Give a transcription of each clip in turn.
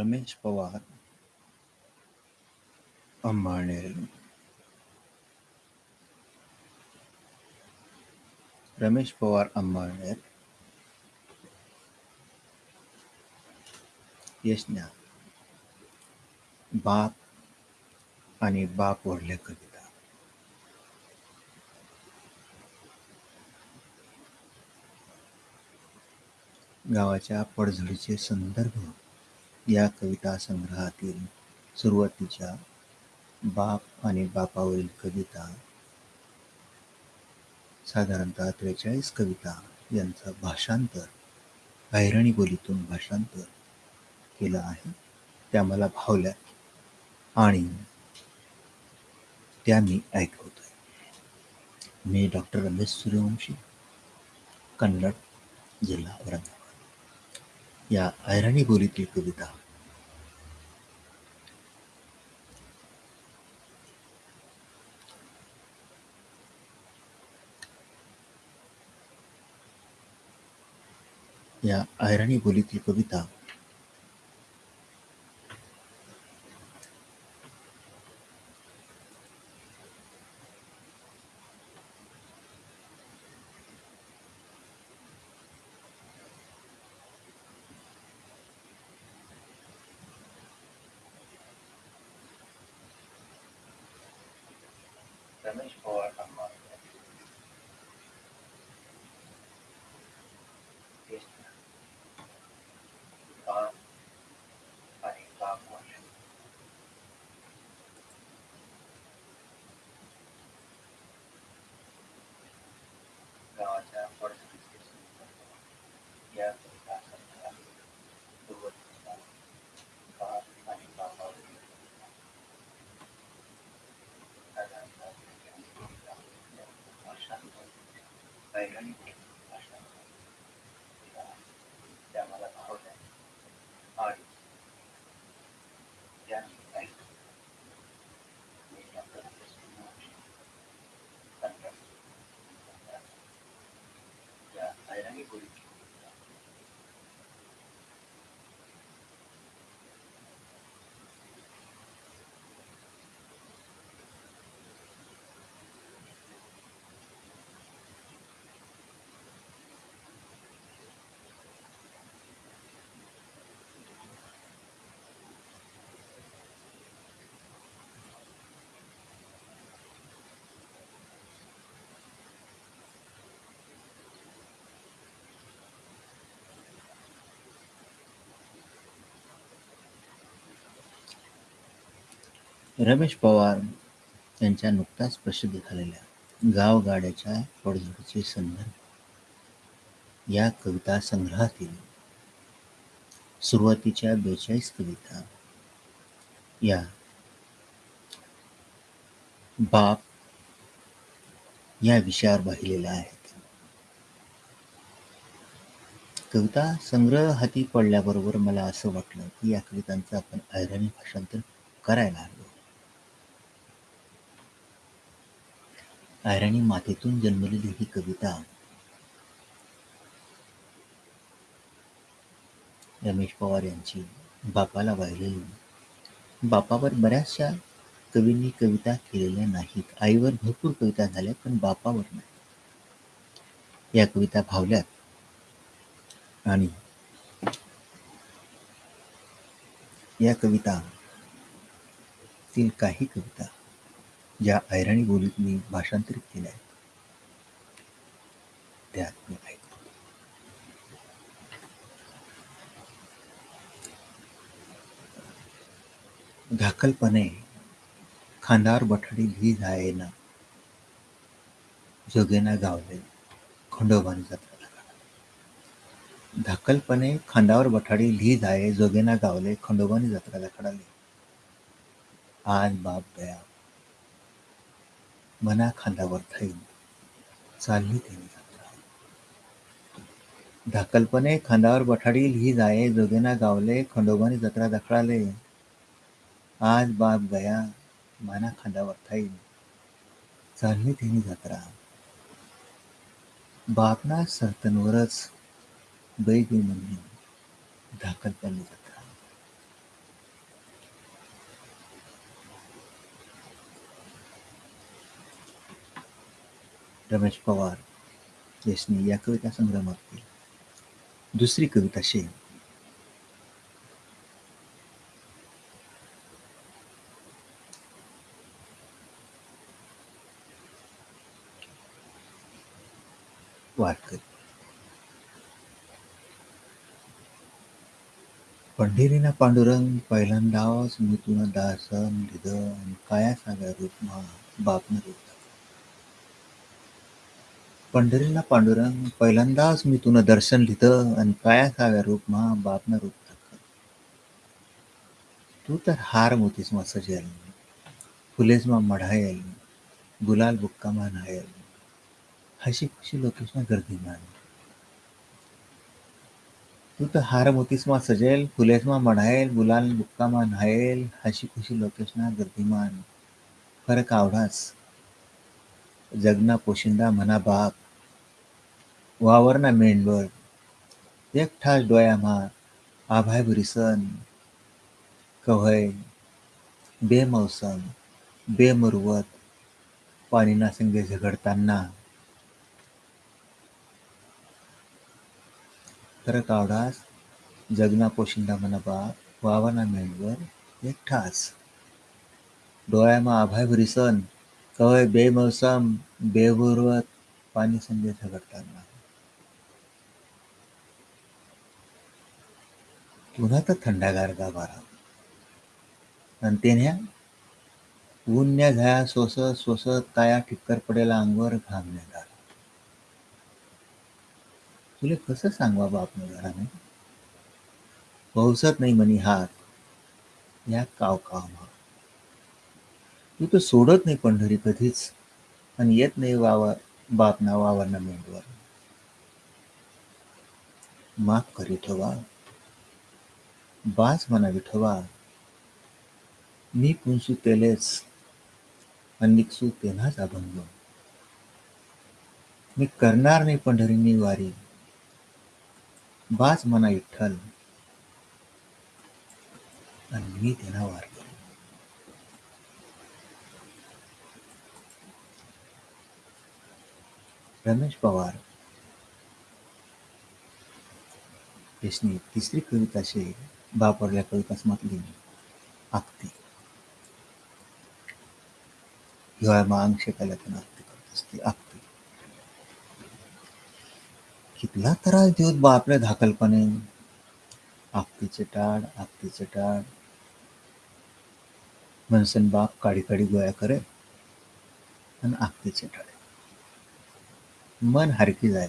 रमेश पवार अंबाळनेर रमेश पवार अंबाळनेर यशना बाप आणि बाप ओढल्या कविता. गावाच्या पडझडीचे संदर्भ या कविता संग्रहातील सुरुवातीच्या बाप आणि बापावरील कविता साधारणतः त्रेचाळीस कविता यांचं भाषांतर अहिराणी बोलीतून भाषांतर केलं आहे. त्या मला भावल्या आणि त्या मी ऐकवतोय. मी डॉक्टर रमेश सूर्यवंशी कन्नड जिल्हा औरंगाबाद या अहिराणी बोलीतील कविता या अहिराणी बोलीतील कविता रमेश पवार आणि गावाच्या पडझडीचे या कविता सुरुवातीचा बाप आणि बापावरील भाषांतर त्या मला भावल्या आणि त्या मी ऐकतो मी डॉक्टर या ऐराणी रमेश पवार यांच्या नुकताच प्रसिद्ध झालेल्या गावगाड्याच्या पडझडीचे संदर्भ या कविता संग्रहातील सुरुवातीच्या बेचाळीस कविता या बाप या विषयावर वाहिलेल्या आहेत. कविता संग्रह हाती पडल्याबरोबर मला असं वाटलं की या कवितांचं आपण ऐराणी भाषांतर करायला हवं. अहिराणी मातेतून जन्मलेली ही कविता. रमेश पवार यांची बापाला वाहिलेली. बापावर बऱ्याचशा कवींनी कविता केलेल्या नाहीत. आईवर भरपूर कविता झाल्या पण बापावर नाही. या कविता भावल्यात. आणि या कविता तील काही कविता ज्या ऐराणी बोलीत मी भाषांतरित केल्या आहेत त्यात मी ऐकतो. धाकलपणे खांदावर बठाडी भी जायना जोगेना गावले खंडोबानी जत्रा धाकलपणे खांदावर बठाडी ली जाये जोगेना गावले खंडोबानी जत्राला खडाले आज बाप दया मना खांदावर थैन चालली त्यांनी जत्रा. धाकलपणे खांदावर बठाडील ही जाये जोगेना गावले खंडोबानी जत्रा दखडाले. आज बाप गया माना खांदावर थाईन चालली त्यांनी जत्रा. बापना सरतनवरच बैगी म्हणून धाकलपणी जत्रा रमेश पवार यांनी या कविता संग्रहातील दुसरी कविता शे वाटकरी पंढरीना पांडुरंग पहिल्यांदाच मी तुला दासन लिधन काया साव्या रूपमा बापन रूप पंढरीला पांडुरंग पहिल्यांदाच मी तुनं दर्शन लिहितं आणि काया साव्या रूपमा बापनं रूप तू तर हार मोतीस मा सजेल फुलेस मा मढायल गुलाल बुक्का मा नायल हशी खुशी लोकेशना गर्दी मान. तू तर हार मोतीसमा सजेल फुलेसमा मढायल गुलाल बुक्कामा नायल हशी खुशी लोकेशना गर्दीमान फरक आवडाच जगना पोशिंदा म्हणा बाप. वावरना मेंढवळ. एकठास डोयामा आभाय भरिसन कव्हय बेमौसम बेमरुवत पाणीना संगे झगडताना. तर आवडास जगना पोशिंदा म्हणा बाप वावरना मेंढवळ एकठास डोळ्यामा आभाय भरिसन कवय बेमौसम बेमुरवत पाणी संजय झगडताना पुन्हा तर थंडागार गाभारा आणि तेन्या ऊन्या झाया सोसत सोसत काया ठिक्कर पडेला अंगवर घाम निघाला तुले कसं सांगवा बाप घराने? पावसत नाही म्हणी हात. या काव काव तू तर सोडत नाही पंढरी कधीच. आणि येत नाही वावा बाप ना वावरना मेंढवर. माफ करी ठेवा. बाज म्हणा विठवा मी पुंसू तेलेच अनिक्सू तेव्हाच अभंग. मी करणार नाही पंढरीनी वारी. बाज म्हणा विठ्ठल आणि मी त्यांना वार. रमेश पवार यसनी तिसरी कविता शे बापरल्या कवितासमातली आक्ती हिवाळ्यामा अंग त्यांना आक्ती करत असते आक्ती कितला त्रास देऊत बा आपल्या धाकलपणे आक्तीचे टाळ आक्तीचे टाळ मनसन बाप काडी काडी गोळ्या करे आणि आक्तीचे टाळे मन हरकी जाय.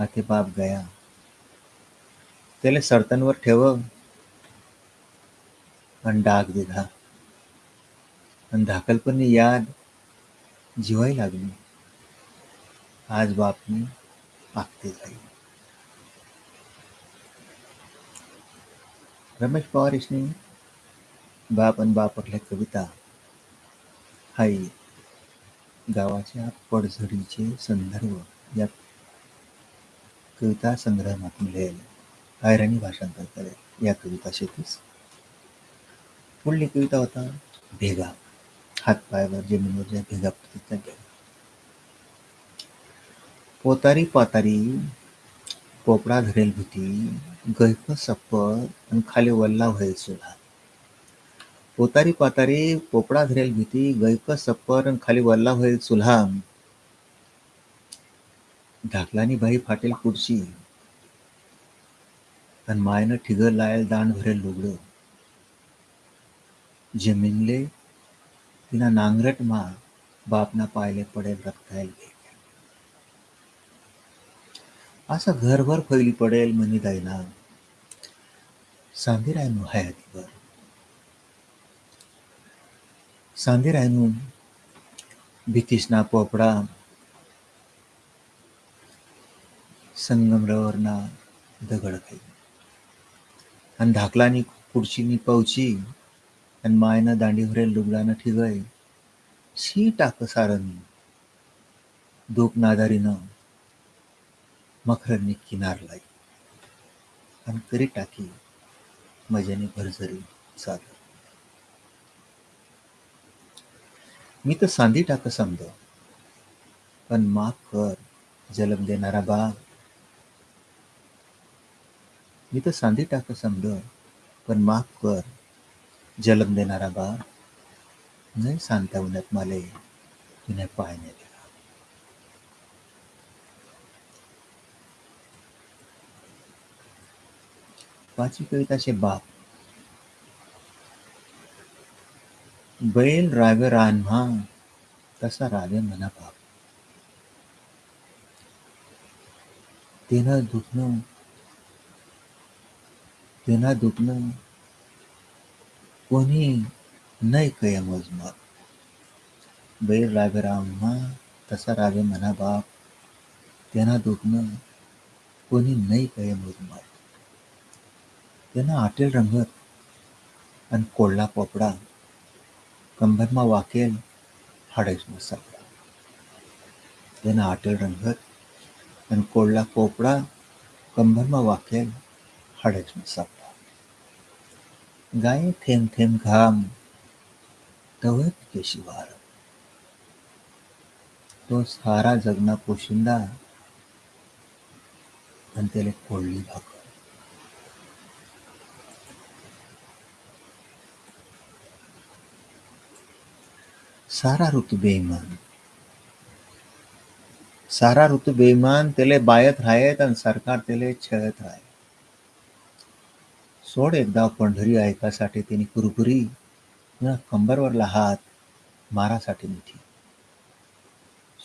आते बाप गया. त्याला सर्तनवर ठेव. आणि डाग दिला आणि धाकलपणी याद जिवाई लागली. आज बापनी आखते जाई रमेश पवार इसनी बाप आणि बापरल्या कविता. हाई गावाच्या पडझडीचे संदर्भ या कविता संग्रहातून लिहिले आयराणी भाषांतर करेल. या कविता शेतीस. पुढली कविता होता भेगा. हातपायावर जमिनीवर ज्या भेगा पडतात त्या पोतारी पातारी पोपडा धरेल भीती गैफ सप्पर आणि खाली वल्ला व्हायल सुद्धा पोतारी पातारी पोपडा धरेल भीती गैक सप्पर खाली वल्ला होईल चुल्हा ढाकलानी बाई फाटेल खुर्ची. आणि मायनं ठिगर लायल दांड भरेल लुगडं. जमीनले तिना नांगरट मा बापना पायले पडेल रक्तायल असं घरभर फैली पडेल मनी दैना सांधी रायनू हयातीवर सांधी रायनू भीतीसना पोपडा संगमरवरना दगड खाई आणि धाकलानी खुर्चीनी पवची आणि मायनं दांडीवरेल लुगडानं ठिगय शी टाक सारंगी दोप नादारीनं मखरनी किनार लाई आणि करी टाकी मजाने भरझरी चालू मी तर सांदी टाक समज. पण माफ कर जलम देणारा बाग मी तर सांधी टाक समज पण माफ कर जलम देणारा बाग नाही सांगता उन्हात माले तुने पाहणे दिला. पाचवी कविताचे बाप. बैल रावे रान्हा तसा रावे मना बाप तेना दुखणं तेना दुखणं कोणी नाही कय मोजमाप. बैल रावे रान्हा तसा रावे मना बाप तेना दुखणं कोणी नाही कय मोजमाप. तेना आटेल रंगत आणि कोल्हा पोपडा. कंभरमा वाकेल हाडेसमा सापडा तेना आटेल रंगत आणि कोल्हा पोपडा कंभरमा वाकेल हाडेसमा सापडा गाये थेंब थेंब घाम तवय पिके शिवार तो सारा जगना पोशिंदा आणि त्याला कोळली भाकर सारा ऋतू बेईमान सारा ऋतू बेईमान त्याले बायत राहत आणि सरकार त्याले छळत राहे सोड एकदा पंढरी ऐकासाठी त्यांनी कुरकुरी कंबरवरला हात मारासाठी मिठी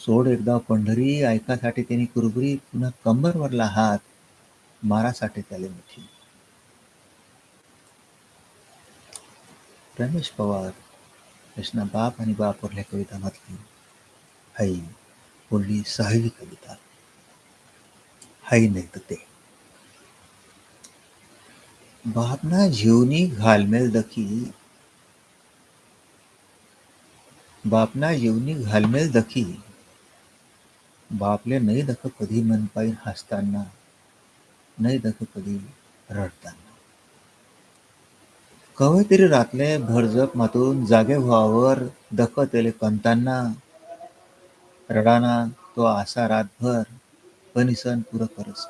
सोड एकदा पंढरी ऐकासाठी त्यांनी कुरबुरी पुन्हा कंबरवरला हात मारासाठी त्याला मिठी रमेश पवार कृष्णा बाप आणि बापवरल्या कविता म्हटली हाई बोलली सहावी कविता। हाई नाही तर ते बापना जीवनी घालमेल दखी। बापना जीवनी घालमेल दखी। बापले नाही दख कधी मन पाहिन हसताना नाही दख तरी रातले भरजप मातून जागे व्हावर दखतले कंतांना रडाना तो आसा रातभर पनिसन पुरं करस.